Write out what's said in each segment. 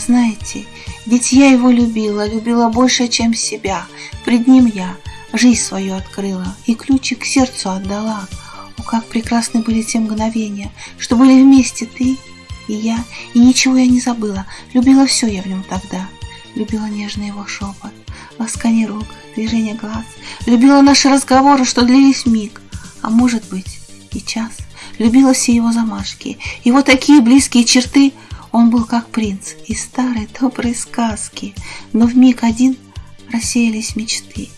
знаете, ведь я его любила, любила больше, чем себя. Пред ним я жизнь свою открыла и ключик к сердцу отдала. О, как прекрасны были те мгновения, что были вместе ты и я, и ничего я не забыла. Любила все я в нем тогда. Любила нежный его шепот, ласкание рук, движение глаз. Любила наши разговоры, что длились миг, а может быть и час. Любила все его замашки, его такие близкие черты. Он был как принц из старой доброй сказки, но в миг один рассеялись мечты.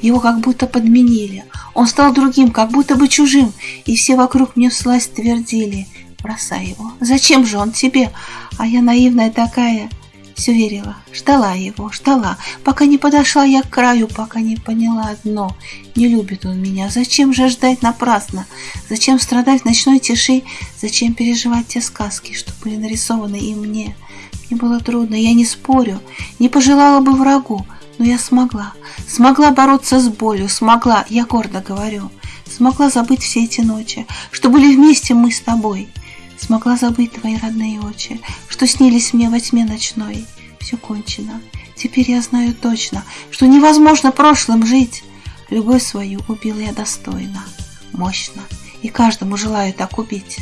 Его как будто подменили. Он стал другим, как будто бы чужим, и все вокруг мне всласть твердили — бросай его. Зачем же он тебе? А я наивная такая, все верила, ждала его, ждала, пока не подошла я к краю, пока не поняла одно. Не любит он меня. Зачем же ждать напрасно? Зачем страдать в ночной тиши? Зачем переживать те сказки, что были нарисованы и мне? Мне было трудно, я не спорю, не пожелала бы врагу, но я смогла. Смогла бороться с болью, смогла, я гордо говорю. Смогла забыть все эти ночи, что были вместе мы с тобой. Смогла забыть твои родные очи, что снились мне во тьме ночной. Все кончено. Теперь я знаю точно, что невозможно прошлым жить. Любовь свою убила я достойно, мощно, и каждому желаю так убить.